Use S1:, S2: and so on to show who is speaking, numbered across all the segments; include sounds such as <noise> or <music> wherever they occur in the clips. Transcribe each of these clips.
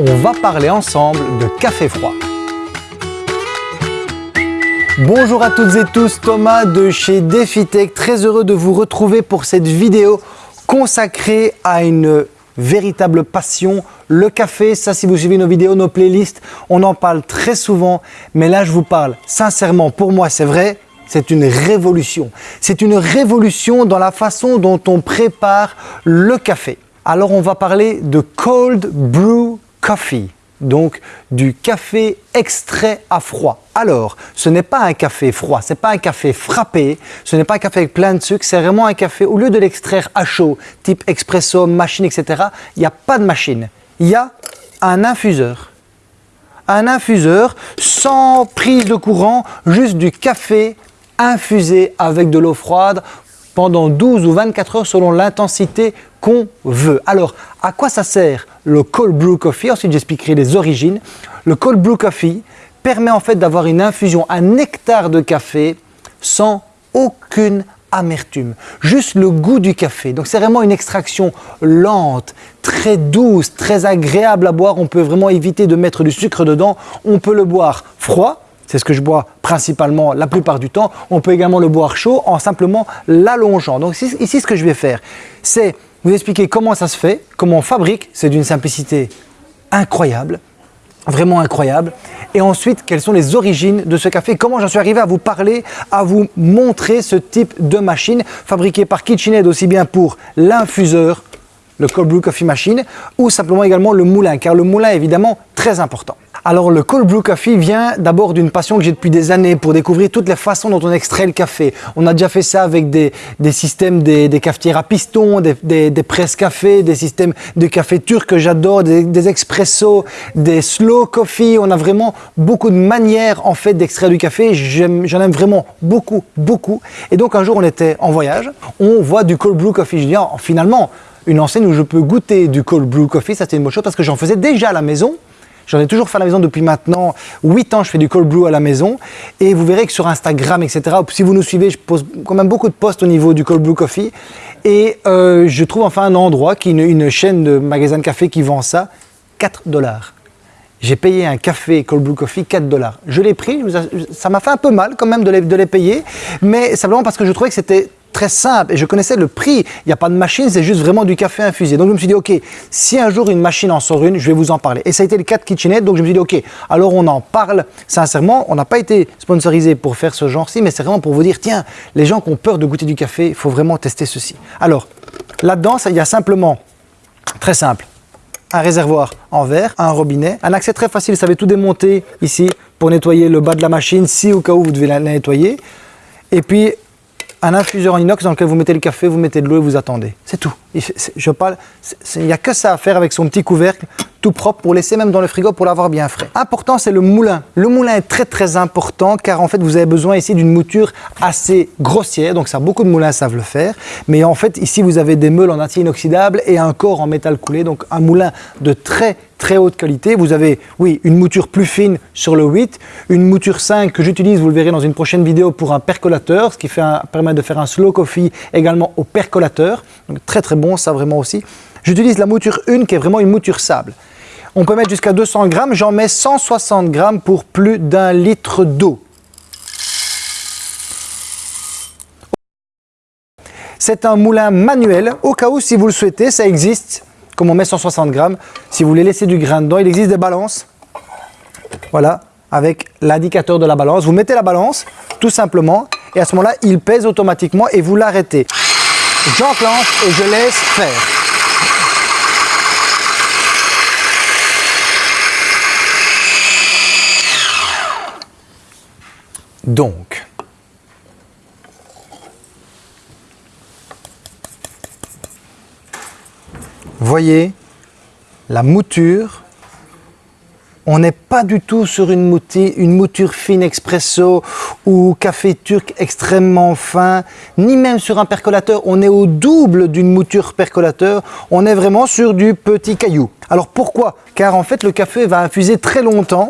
S1: on va parler ensemble de café froid. Bonjour à toutes et tous, Thomas de chez DefiTech, très heureux de vous retrouver pour cette vidéo consacrée à une véritable passion, le café. Ça, si vous suivez nos vidéos, nos playlists, on en parle très souvent. Mais là, je vous parle sincèrement, pour moi, c'est vrai, c'est une révolution. C'est une révolution dans la façon dont on prépare le café. Alors, on va parler de Cold Brew Coffee donc du café extrait à froid. Alors, ce n'est pas un café froid, ce n'est pas un café frappé, ce n'est pas un café avec plein de sucre, c'est vraiment un café, au lieu de l'extraire à chaud, type expresso, machine, etc., il n'y a pas de machine. Il y a un infuseur. Un infuseur sans prise de courant, juste du café infusé avec de l'eau froide pendant 12 ou 24 heures selon l'intensité qu'on veut. Alors, à quoi ça sert le cold brew coffee Ensuite, j'expliquerai les origines. Le cold brew coffee permet en fait d'avoir une infusion, un nectar de café sans aucune amertume, juste le goût du café. Donc c'est vraiment une extraction lente, très douce, très agréable à boire. On peut vraiment éviter de mettre du sucre dedans. On peut le boire froid, c'est ce que je bois principalement la plupart du temps. On peut également le boire chaud en simplement l'allongeant. Donc ici, ce que je vais faire, c'est vous expliquer comment ça se fait, comment on fabrique. C'est d'une simplicité incroyable, vraiment incroyable. Et ensuite, quelles sont les origines de ce café, comment j'en suis arrivé à vous parler, à vous montrer ce type de machine fabriquée par KitchenAid aussi bien pour l'infuseur, le cold brew coffee machine, ou simplement également le moulin, car le moulin est évidemment très important. Alors le cold brew coffee vient d'abord d'une passion que j'ai depuis des années pour découvrir toutes les façons dont on extrait le café. On a déjà fait ça avec des, systèmes, des, cafetières à piston, des, des presses café, des systèmes de café turc que j'adore, des, des expressos, des slow coffee. On a vraiment beaucoup de manières en fait d'extraire du café. J'en aime vraiment beaucoup, beaucoup. Et donc un jour on était en voyage, on voit du cold brew coffee. Je dis oh, finalement une enseigne où je peux goûter du cold brew coffee, ça c'était une bonne chose parce que j'en faisais déjà à la maison. J'en ai toujours fait à la maison depuis maintenant 8 ans, je fais du cold brew à la maison. Et vous verrez que sur Instagram, etc., si vous nous suivez, je pose quand même beaucoup de posts au niveau du cold brew coffee. Et euh, je trouve enfin un endroit, qui une, une chaîne de magasins de café qui vend ça, 4 dollars. J'ai payé un café Cold Brew Coffee 4 dollars. Je l'ai pris, ça m'a fait un peu mal quand même de les, de les payer, mais simplement parce que je trouvais que c'était très simple et je connaissais le prix. Il n'y a pas de machine, c'est juste vraiment du café infusé. Donc je me suis dit, ok, si un jour une machine en sort une, je vais vous en parler. Et ça a été le cas de KitchenAid, donc je me suis dit, ok, alors on en parle. Sincèrement, on n'a pas été sponsorisé pour faire ce genre-ci, mais c'est vraiment pour vous dire, tiens, les gens qui ont peur de goûter du café, il faut vraiment tester ceci. Alors, là-dedans, il y a simplement, très simple, un réservoir en verre, un robinet, un accès très facile, vous savez tout démonter ici pour nettoyer le bas de la machine si au cas où vous devez la nettoyer. Et puis un infuseur en inox dans lequel vous mettez le café, vous mettez de l'eau et vous attendez. C'est tout. Il n'y a que ça à faire avec son petit couvercle tout propre pour laisser même dans le frigo pour l'avoir bien frais. Important, c'est le moulin. Le moulin est très très important car en fait vous avez besoin ici d'une mouture assez grossière, donc ça beaucoup de moulins savent le faire. Mais en fait ici vous avez des meules en acier inoxydable et un corps en métal coulé, donc un moulin de très très haute qualité. Vous avez, oui, une mouture plus fine sur le 8, une mouture 5 que j'utilise, vous le verrez dans une prochaine vidéo, pour un percolateur, ce qui permet de faire un slow coffee également au percolateur. Donc très très bon, ça vraiment aussi. J'utilise la mouture 1 qui est vraiment une mouture sable. On peut mettre jusqu'à 200 grammes, j'en mets 160 grammes pour plus d'un litre d'eau. C'est un moulin manuel, au cas où si vous le souhaitez, ça existe, comme on met 160 grammes. Si vous voulez laisser du grain dedans, il existe des balances. Voilà, avec l'indicateur de la balance. Vous mettez la balance, tout simplement, et à ce moment-là, il pèse automatiquement et vous l'arrêtez. J'enclenche et je laisse faire. Donc, voyez la mouture, on n'est pas du tout sur une, mouture, fine expresso ou café turc extrêmement fin, ni même sur un percolateur, on est au double d'une mouture percolateur, on est vraiment sur du petit caillou. Alors pourquoi? Car en fait le café va infuser très longtemps,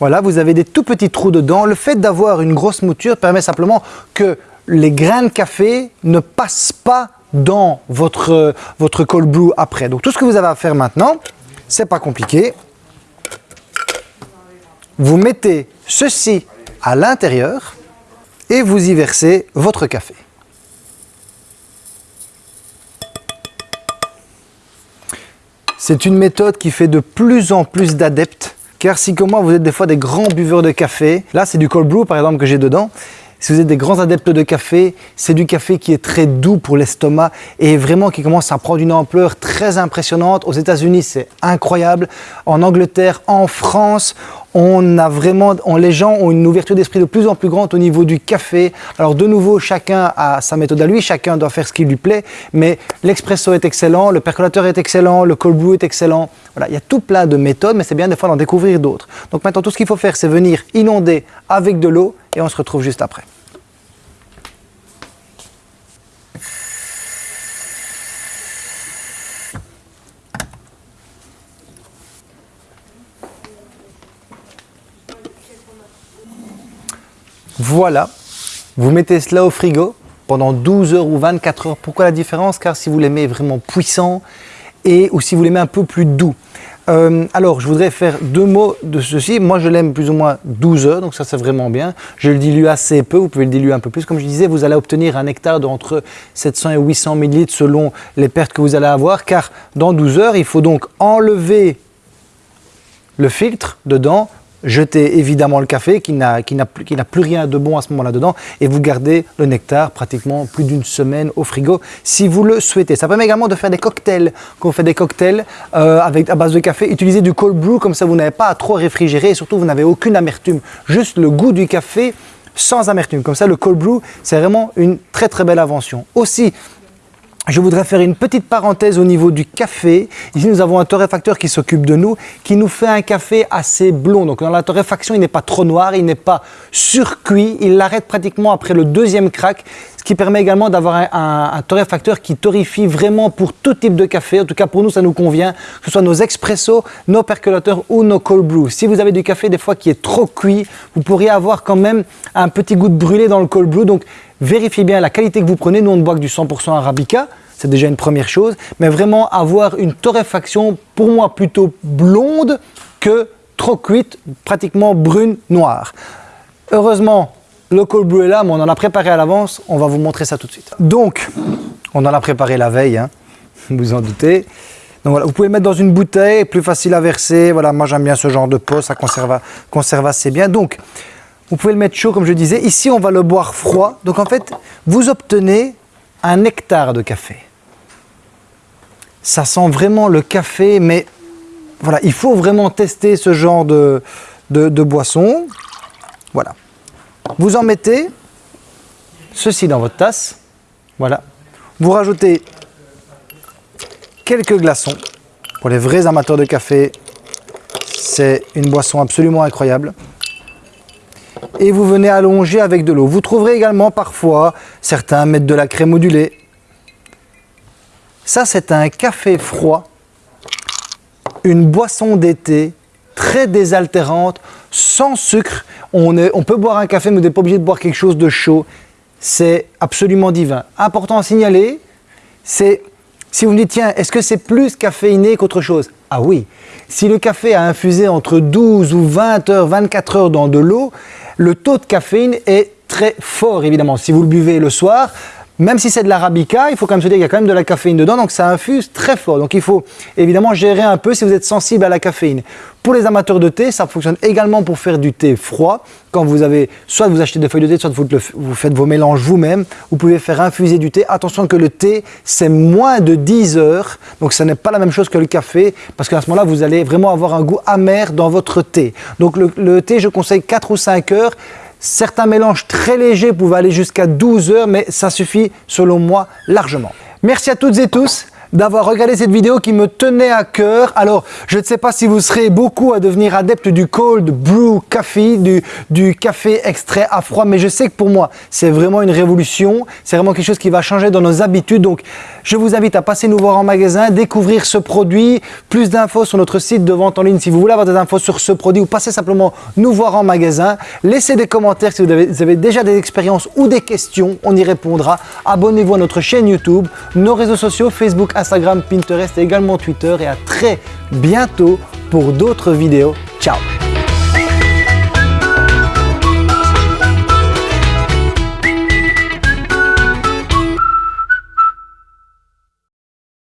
S1: voilà, vous avez des tout petits trous dedans. Le fait d'avoir une grosse mouture permet simplement que les grains de café ne passent pas dans votre, votre cold brew après. Donc tout ce que vous avez à faire maintenant, C'est pas compliqué. Vous mettez ceci à l'intérieur et vous y versez votre café. C'est une méthode qui fait de plus en plus d'adeptes car si comme moi vous êtes des fois des grands buveurs de café, là c'est du cold brew par exemple que j'ai dedans, si vous êtes des grands adeptes de café, c'est du café qui est très doux pour l'estomac et vraiment qui commence à prendre une ampleur très impressionnante. Aux États-Unis, c'est incroyable. En Angleterre, en France, on a vraiment, les gens ont une ouverture d'esprit de plus en plus grande au niveau du café. Alors de nouveau, chacun a sa méthode à lui, chacun doit faire ce qui lui plaît, mais l'expresso est excellent, le percolateur est excellent, le cold brew est excellent. Voilà, il y a tout plein de méthodes, mais c'est bien des fois d'en découvrir d'autres. Donc maintenant, tout ce qu'il faut faire, c'est venir inonder avec de l'eau et on se retrouve juste après. Voilà, vous mettez cela au frigo pendant 12 heures ou 24 heures. Pourquoi la différence? Car si vous l'aimez vraiment puissant et ou si vous l'aimez un peu plus doux. Euh, alors, je voudrais faire deux mots de ceci. Moi, je l'aime plus ou moins 12 heures, donc ça, c'est vraiment bien. Je le dilue assez peu, vous pouvez le diluer un peu plus. Comme je disais, vous allez obtenir un nectar d'entre 700 et 800 ml selon les pertes que vous allez avoir, car dans 12 heures, il faut donc enlever le filtre dedans, jetez évidemment le café qui n'a plus rien de bon à ce moment-là dedans et vous gardez le nectar pratiquement plus d'une semaine au frigo si vous le souhaitez. Ça permet également de faire des cocktails. Quand on fait des cocktails euh, avec, à base de café, utilisez du cold brew comme ça vous n'avez pas à trop réfrigérer et surtout vous n'avez aucune amertume. Juste le goût du café sans amertume. Comme ça, le cold brew, c'est vraiment une très très belle invention. Aussi, je voudrais faire une petite parenthèse au niveau du café. Ici, nous avons un torréfacteur qui s'occupe de nous, qui nous fait un café assez blond. Donc, dans la torréfaction, il n'est pas trop noir, il n'est pas surcuit. Il l'arrête pratiquement après le deuxième crack, qui permet également d'avoir un, torréfacteur qui torréfie vraiment pour tout type de café. En tout cas, pour nous, ça nous convient, que ce soit nos expressos, nos percolateurs ou nos cold brew. Si vous avez du café des fois qui est trop cuit, vous pourriez avoir quand même un petit goût de brûlé dans le cold brew. Donc, vérifiez bien la qualité que vous prenez. Nous, on ne boit que du 100% Arabica, c'est déjà une première chose. Mais vraiment avoir une torréfaction, pour moi, plutôt blonde que trop cuite, pratiquement brune, noire. Heureusement, le cold brew est là, mais on en a préparé à l'avance. On va vous montrer ça tout de suite. Donc, on en a préparé la veille, hein, <laughs> vous en doutez. Donc voilà, vous pouvez le mettre dans une bouteille, plus facile à verser. Voilà, moi j'aime bien ce genre de pot, ça conserve, assez bien. Donc, vous pouvez le mettre chaud, comme je disais. Ici, on va le boire froid. Donc, en fait, vous obtenez un nectar de café. Ça sent vraiment le café, mais voilà, il faut vraiment tester ce genre de boisson. Voilà. Vous en mettez ceci dans votre tasse. Voilà. Vous rajoutez quelques glaçons. Pour les vrais amateurs de café, c'est une boisson absolument incroyable et vous venez allonger avec de l'eau. Vous trouverez également parfois, certains mettent de la crème modulée. Ça, c'est un café froid, une boisson d'été très désaltérante, sans sucre. On, on peut boire un café, mais vous n'êtes pas obligé de boire quelque chose de chaud. C'est absolument divin. Important à signaler, c'est si vous me dites, tiens, est-ce que c'est plus caféiné qu'autre chose? Ah oui, si le café a infusé entre 12 ou 20 heures, 24 heures dans de l'eau, le taux de caféine est très fort évidemment. Si vous le buvez le soir, même si c'est de l'arabica, il faut quand même se dire qu'il y a quand même de la caféine dedans, donc ça infuse très fort. Donc il faut évidemment gérer un peu si vous êtes sensible à la caféine. Pour les amateurs de thé, ça fonctionne également pour faire du thé froid. Quand vous avez, soit vous achetez des feuilles de thé, soit vous, faites vos mélanges vous-même. Vous pouvez faire infuser du thé. Attention que le thé, c'est moins de 10 heures, donc ce n'est pas la même chose que le café, parce qu'à ce moment-là, vous allez vraiment avoir un goût amer dans votre thé. Donc le, le thé, je conseille 4 ou 5 heures. Certains mélanges très légers pouvaient aller jusqu'à 12 heures, mais ça suffit selon moi largement. Merci à toutes et tous d'avoir regardé cette vidéo qui me tenait à cœur. Alors, je ne sais pas si vous serez beaucoup à devenir adepte du cold brew coffee, du, café extrait à froid, mais je sais que pour moi, c'est vraiment une révolution. C'est vraiment quelque chose qui va changer dans nos habitudes. Donc, Je vous invite à passer nous voir en magasin, découvrir ce produit, plus d'infos sur notre site de vente en ligne si vous voulez avoir des infos sur ce produit ou passez simplement nous voir en magasin. Laissez des commentaires si vous avez, vous avez déjà des expériences ou des questions, on y répondra. Abonnez-vous à notre chaîne YouTube, nos réseaux sociaux, Facebook, Instagram, Pinterest et également Twitter et à très bientôt pour d'autres vidéos. Ciao